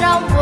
trong